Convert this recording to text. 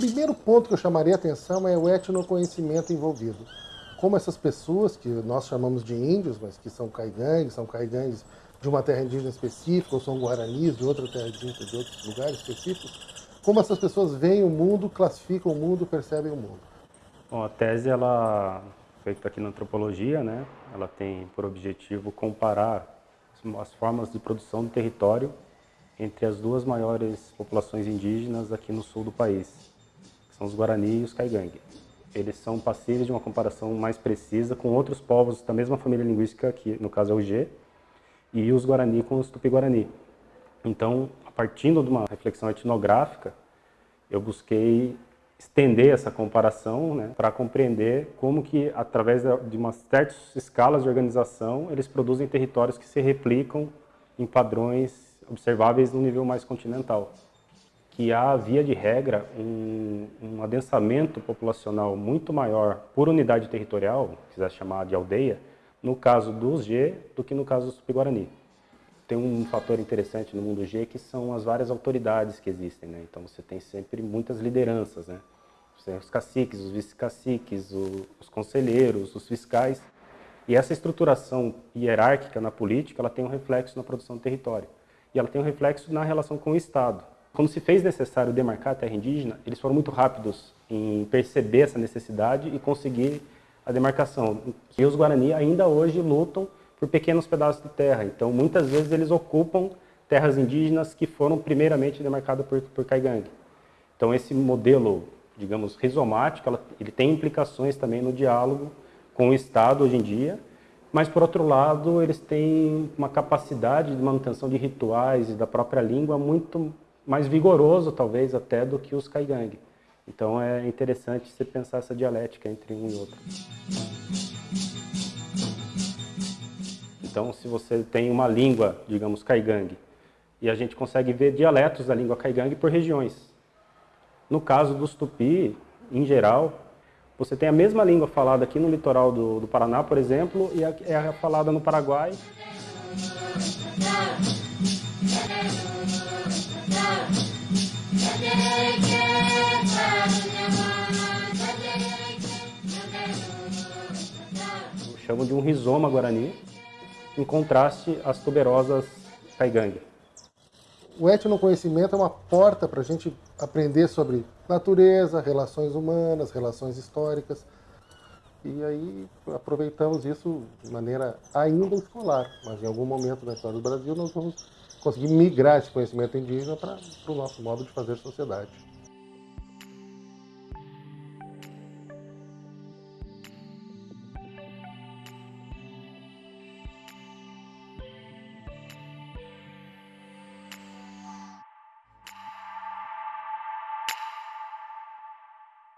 primeiro ponto que eu chamaria a atenção é o etnoconhecimento envolvido. Como essas pessoas, que nós chamamos de índios, mas que são caigangues, são caigangues de uma terra indígena específica, ou são guaranis de outra terra indígena, de outros lugares específicos, como essas pessoas veem o mundo, classificam o mundo, percebem o mundo. Bom, a tese, ela, feita aqui na antropologia, né, ela tem por objetivo comparar as formas de produção do território entre as duas maiores populações indígenas aqui no sul do país, são os Guarani e os Caigangue. Eles são passíveis de uma comparação mais precisa com outros povos da mesma família linguística, que no caso é o G, e os Guarani com os Tupi-Guarani. Então, a partir de uma reflexão etnográfica, eu busquei estender essa comparação né, para compreender como que, através de umas certas escalas de organização, eles produzem territórios que se replicam em padrões observáveis no nível mais continental. Que há, via de regra, um, um adensamento populacional muito maior por unidade territorial, se quiser chamar de aldeia, no caso dos G do que no caso dos Tupi-Guarani. Tem um fator interessante no mundo G que são as várias autoridades que existem, né? Então você tem sempre muitas lideranças, né? Você os caciques, os vice-caciques, os conselheiros, os fiscais. E essa estruturação hierárquica na política, ela tem um reflexo na produção do território e ela tem um reflexo na relação com o Estado. Quando se fez necessário demarcar a terra indígena, eles foram muito rápidos em perceber essa necessidade e conseguir a demarcação. E os Guarani ainda hoje lutam por pequenos pedaços de terra, então muitas vezes eles ocupam terras indígenas que foram primeiramente demarcadas por, por Caigangue. Então esse modelo, digamos, rizomático, ela, ele tem implicações também no diálogo com o Estado hoje em dia, mas por outro lado eles têm uma capacidade de manutenção de rituais e da própria língua muito mais vigoroso talvez até do que os Kaigang. Então é interessante você pensar essa dialética entre um e outro. Então se você tem uma língua, digamos, Kaigang, e a gente consegue ver dialetos da língua Kaigang por regiões. No caso dos Tupi, em geral, você tem a mesma língua falada aqui no litoral do, do Paraná, por exemplo, e é falada no Paraguai. Chamo de um rizoma guarani, em contraste às tuberosas caigangue. O etnoconhecimento é uma porta para a gente aprender sobre natureza, relações humanas, relações históricas. E aí aproveitamos isso de maneira ainda escolar, mas em algum momento da história do Brasil nós vamos conseguir migrar esse conhecimento indígena para o nosso modo de fazer sociedade.